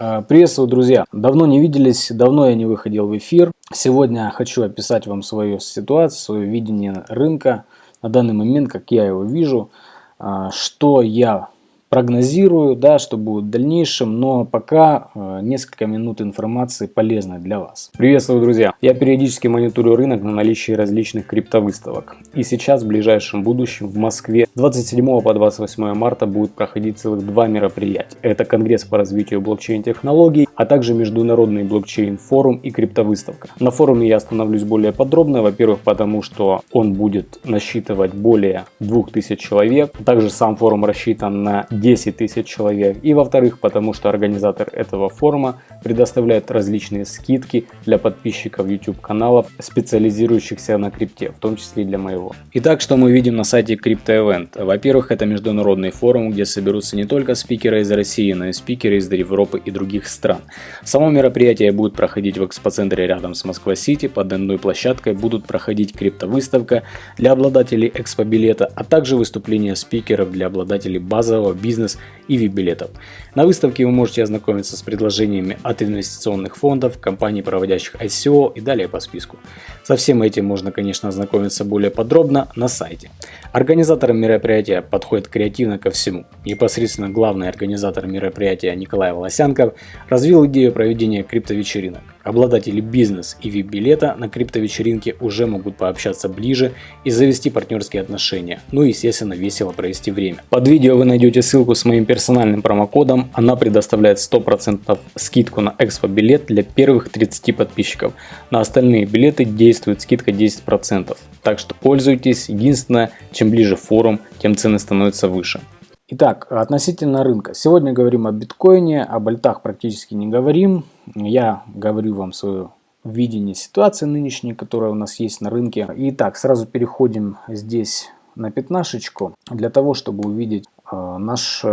А, приветствую, друзья! Давно не виделись, давно я не выходил в эфир. Сегодня хочу описать вам свою ситуацию, свое видение рынка на данный момент, как я его вижу, а, что я прогнозирую, да, что будет в дальнейшем, но пока э, несколько минут информации полезной для вас. Приветствую, друзья! Я периодически мониторю рынок на наличие различных криптовыставок. И сейчас, в ближайшем будущем, в Москве 27 по 28 марта будет проходить целых два мероприятия. Это Конгресс по развитию блокчейн-технологий, а также Международный блокчейн-форум и криптовыставка. На форуме я остановлюсь более подробно, во-первых, потому что он будет насчитывать более 2000 человек. Также сам форум рассчитан на 10 тысяч человек. И во-вторых, потому что организатор этого форума предоставляет различные скидки для подписчиков YouTube каналов, специализирующихся на крипте, в том числе и для моего. Итак, что мы видим на сайте CryptoEvent? Во-первых, это международный форум, где соберутся не только спикеры из России, но и спикеры из Европы и других стран. Само мероприятие будет проходить в экспоцентре рядом с Москва-Сити, под одной площадкой будут проходить криптовыставка для обладателей экспо-билета, а также выступления спикеров для обладателей базового бизнеса бизнес и VIP-билетов. На выставке вы можете ознакомиться с предложениями от инвестиционных фондов, компаний, проводящих ICO и далее по списку. Со всем этим можно, конечно, ознакомиться более подробно на сайте. Организатором мероприятия подходит креативно ко всему. Непосредственно главный организатор мероприятия Николай Волосянков развил идею проведения криптовечеринок. Обладатели бизнес и VIP-билета на криптовечеринке уже могут пообщаться ближе и завести партнерские отношения, ну и естественно весело провести время. Под видео вы найдете ссылку с моим персональным промокодом, она предоставляет 100% скидку на экспо-билет для первых 30 подписчиков. На остальные билеты действует скидка 10%, так что пользуйтесь, единственное, чем ближе форум, тем цены становятся выше. Итак, относительно рынка. Сегодня говорим о биткоине, о альтах практически не говорим. Я говорю вам свое видение ситуации нынешней, которая у нас есть на рынке. Итак, сразу переходим здесь на пятнашечку, для того, чтобы увидеть наш,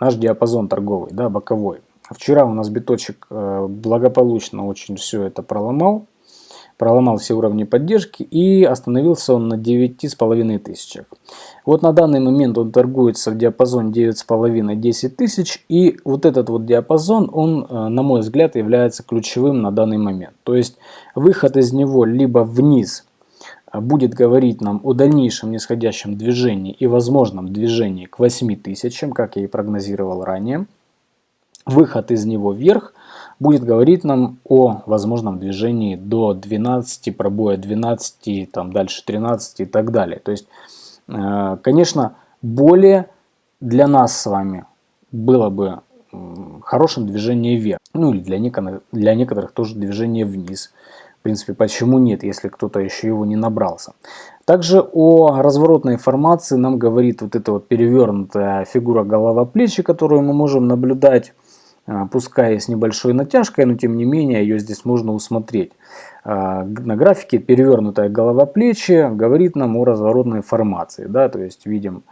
наш диапазон торговый, да, боковой. Вчера у нас биточек э, благополучно очень все это проломал проломал все уровни поддержки и остановился он на 9,5 тысячах. Вот на данный момент он торгуется в диапазоне 9,5-10 тысяч и вот этот вот диапазон, он э, на мой взгляд является ключевым на данный момент. То есть выход из него либо вниз э, будет говорить нам о дальнейшем нисходящем движении и возможном движении к 8 тысячам, как я и прогнозировал ранее. Выход из него вверх – будет говорить нам о возможном движении до 12, пробоя 12, там дальше 13 и так далее. То есть, э, конечно, более для нас с вами было бы хорошим движение вверх. Ну или для некоторых, для некоторых тоже движение вниз. В принципе, почему нет, если кто-то еще его не набрался. Также о разворотной формации нам говорит вот эта вот перевернутая фигура голова-плечи, которую мы можем наблюдать а, пускай с небольшой натяжкой, но тем не менее ее здесь можно усмотреть. А, на графике перевернутая голова плечи говорит нам о разворотной формации. Да? То есть видим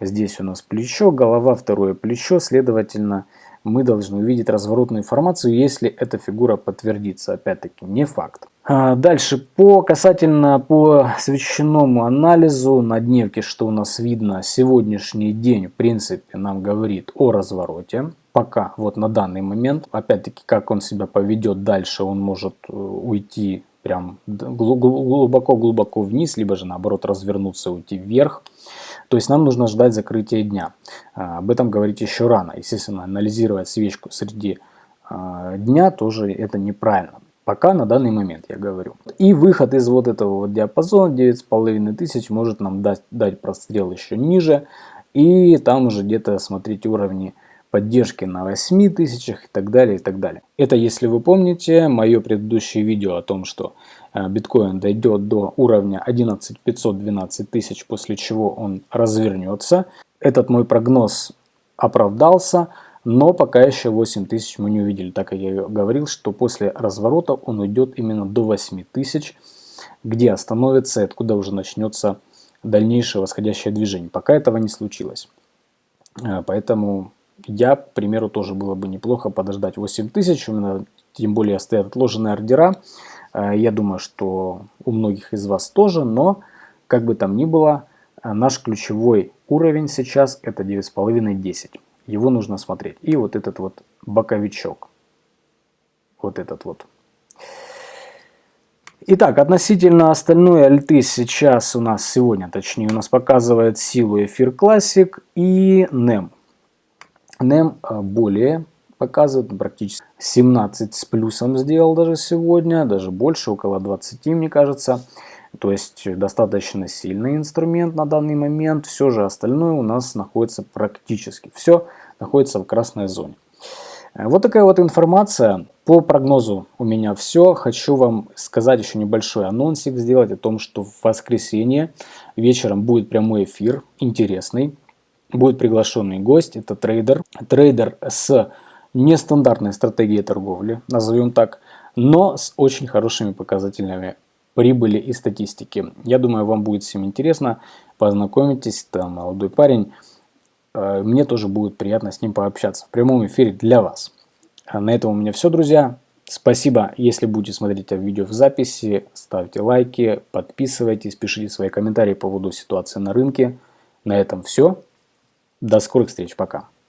здесь у нас плечо, голова, второе плечо, следовательно мы должны увидеть разворотную формацию, если эта фигура подтвердится. Опять-таки не факт. А, дальше по касательно по свеченому анализу на дневке, что у нас видно, сегодняшний день в принципе нам говорит о развороте пока, вот на данный момент. Опять-таки, как он себя поведет дальше, он может э, уйти прям глубоко-глубоко вниз, либо же наоборот развернуться, уйти вверх. То есть нам нужно ждать закрытия дня. А, об этом говорить еще рано. Естественно, анализировать свечку среди а, дня тоже это неправильно. Пока на данный момент я говорю. И выход из вот этого вот диапазона 9,5 тысяч может нам дать, дать прострел еще ниже. И там уже где-то смотреть уровни поддержки на 8 тысячах и так далее, и так далее. Это, если вы помните, мое предыдущее видео о том, что э, биткоин дойдет до уровня 11 512 тысяч, после чего он развернется. Этот мой прогноз оправдался, но пока еще 8 тысяч мы не увидели, так как я говорил, что после разворота он уйдет именно до 8 тысяч, где остановится и откуда уже начнется дальнейшее восходящее движение. Пока этого не случилось. Э, поэтому я, к примеру, тоже было бы неплохо подождать 8 тысяч, тем более стоят отложенные ордера. Э, я думаю, что у многих из вас тоже, но как бы там ни было, э, наш ключевой уровень сейчас это 9,5-10. Его нужно смотреть. И вот этот вот боковичок. вот этот вот. Итак, относительно остальной альты сейчас у нас сегодня, точнее, у нас показывает силу Эфир Classic и NEM. NEM э, более показывает, практически 17 с плюсом сделал даже сегодня, даже больше, около 20, мне кажется. То есть достаточно сильный инструмент на данный момент. Все же остальное у нас находится практически. Все находится в красной зоне. Э, вот такая вот информация. По прогнозу у меня все. Хочу вам сказать еще небольшой анонсик сделать о том, что в воскресенье вечером будет прямой эфир, интересный. Будет приглашенный гость, это трейдер. Трейдер с нестандартной стратегией торговли, назовем так, но с очень хорошими показателями прибыли и статистики. Я думаю, вам будет всем интересно. Познакомитесь, там молодой парень. Э, мне тоже будет приятно с ним пообщаться в прямом эфире для вас. А на этом у меня все, друзья. Спасибо, если будете смотреть это видео в записи, ставьте лайки, подписывайтесь, пишите свои комментарии по поводу ситуации на рынке. На этом все. До скорых встреч, пока.